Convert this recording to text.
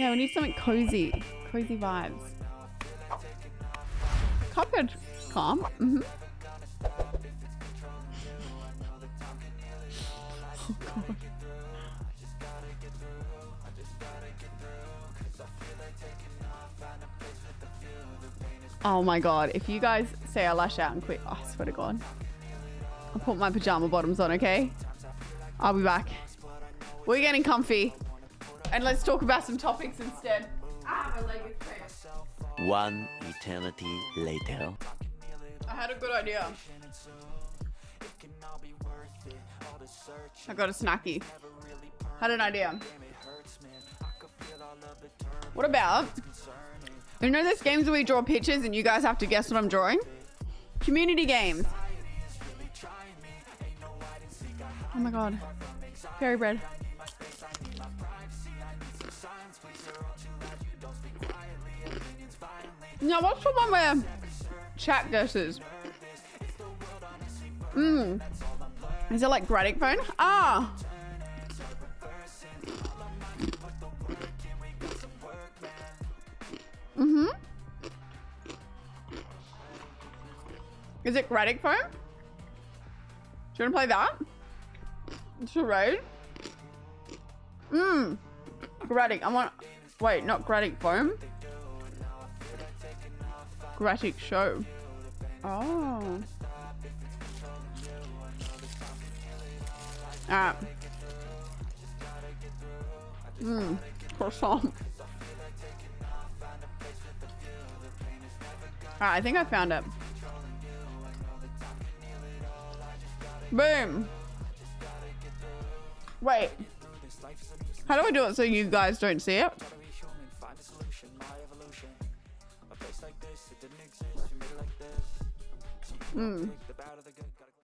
Yeah, we need something cozy. Cozy vibes. Cuphead. Calm. Oh god. Oh my god, if you guys say I lash out and quit, oh, I swear to god. I'll put my pajama bottoms on, okay? I'll be back. We're getting comfy. And let's talk about some topics instead. Ah, my leg is cramped. One eternity later. I had a good idea. I got a snacky. Had an idea. What about, you know those games where we draw pictures and you guys have to guess what I'm drawing? Community games. Oh my god. Fairy bread. Now what's the one where chat guesses? Mmm. Is it like Gartic Phone? Ah! Mm-hmm. Is it Gartic Phone? Do you want to play that? It's Charade? Mmm. Gartic. I want... Wait, not Gartic Phone. Gartic Show. Oh. Ah. Mmm. Croissant. Alright, I think I found it. Boom. Wait. How do I do it so you guys don't see it? Hmm.